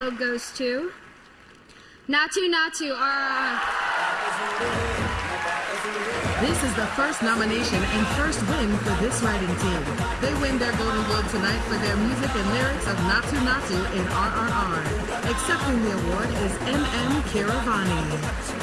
goes to Naatu Naatu. our This is the first nomination and first win for this writing team. They win their Golden Globe tonight for their music and lyrics of Naatu Naatu in RRR. Accepting the award is M.M. Keeravani.